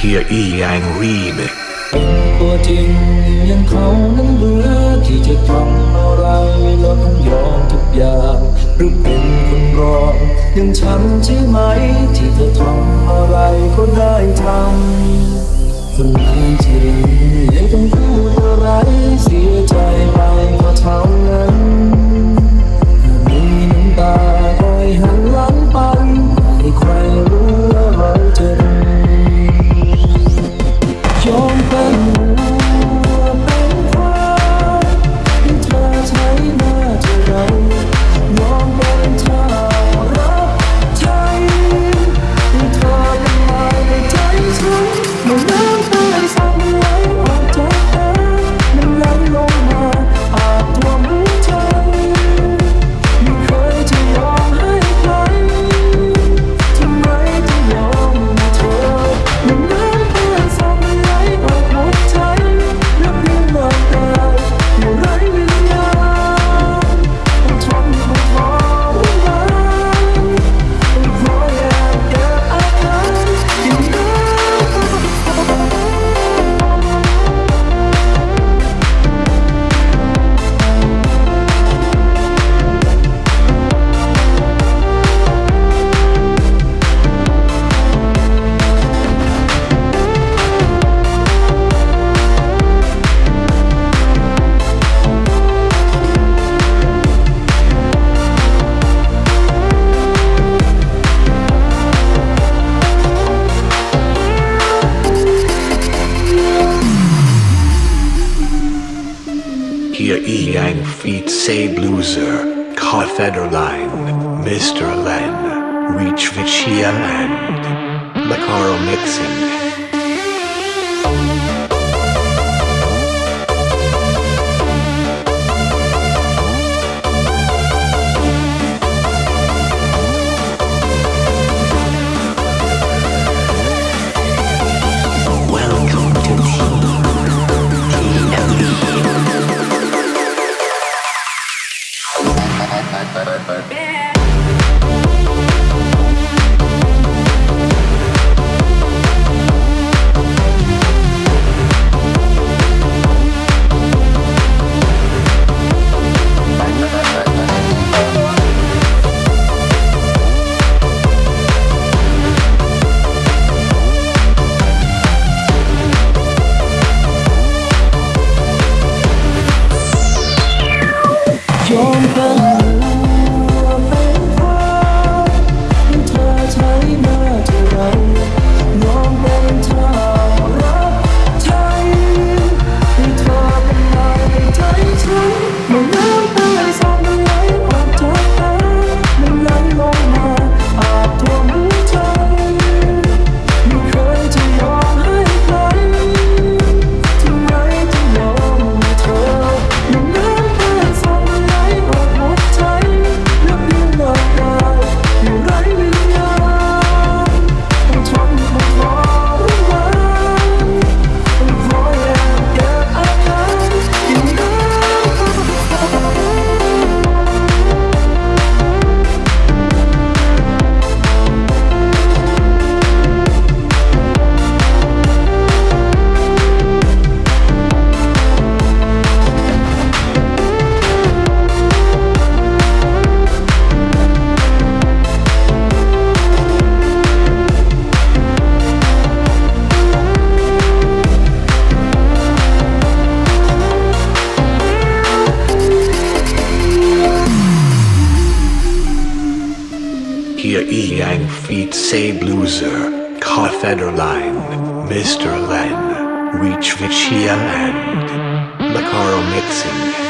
hier i ein Rime เป็นตัวจริงยังเขานั้นเหลือที่จะทำอะไรแล้วต้องยอมทุกอย่างหรือเป็นคนรองยังฉันใช่ไหม ที่จะทำอะไรก็ได้ทำคนจริงยังต้องพูดอะไรเสียใจไปเพราะเธอ Beang yang feet say loser. ka federline, Mr. Len, reach vichia and macaro mixing. Yeah. Mm-hmm. feet save loser, Mr. Len, Reach Vichia and Macaro Mixing.